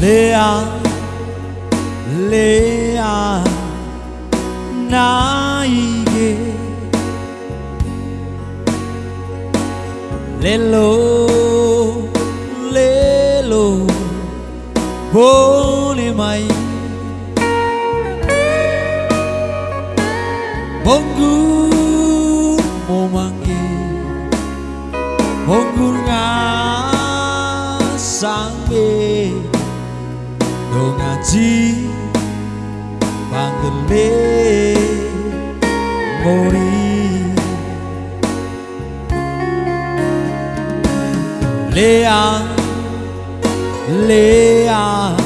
레아 레아 나에게 렐로 렐로 보내마이 몽구 모망게 몽구 chi? Bangale Mori Leang Leang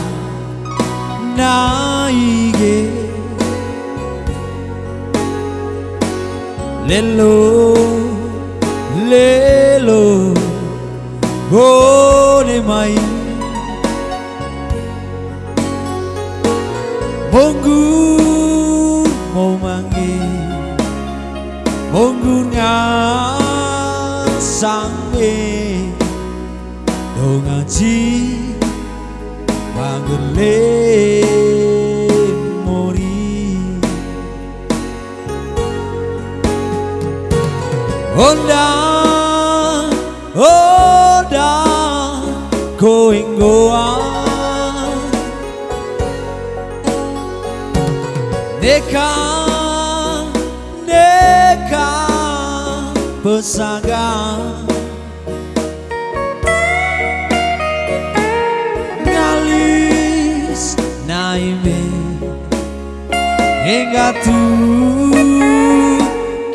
Naige Lelo Lelo Gole Mai Mungu memanggil Mungu ngasangi Dong ngaji Banggele mori. Onda Onda Going go out Neka, neka pesaga Ngalis naime Hingga tu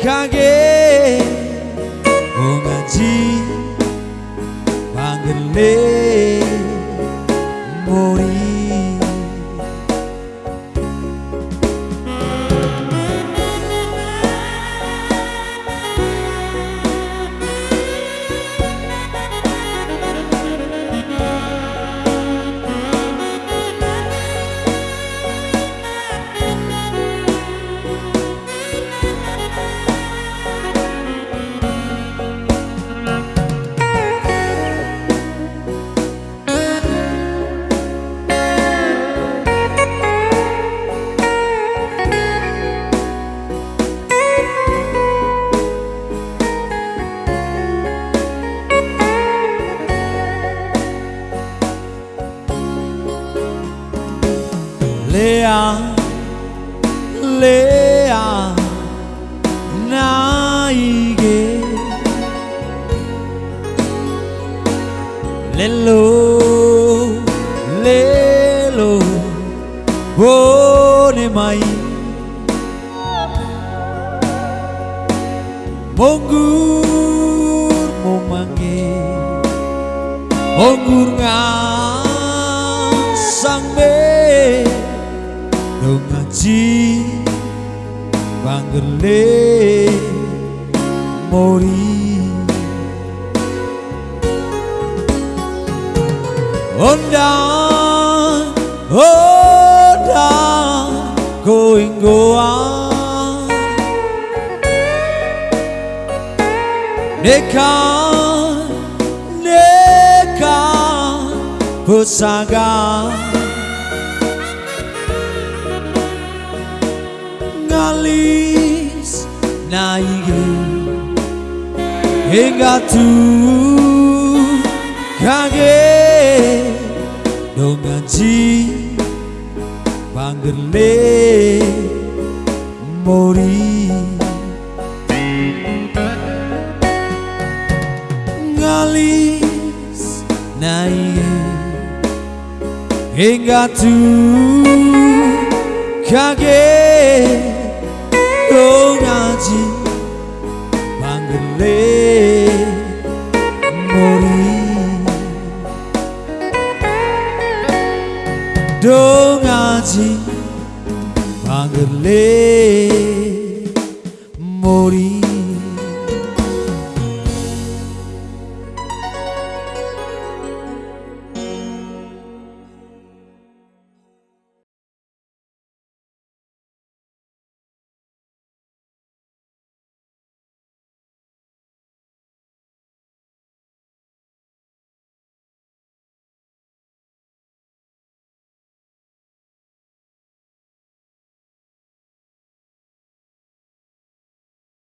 kage Ongaji panggil 레아 레아 나에게 렐로 렐로 보내마이 몽gur 모망게 몽gur 상배 Puji Panggele Mori. Ondang Ondang Going go on. Nekan Nekan Pesagaan 온다 going go on 내가 내가 bersaga ngalis naige hingga tu kage dongaji bangerle mori ngalis naige hingga tu kage 떠나지 방금 내 머리. 떠나지 방금 내 머리.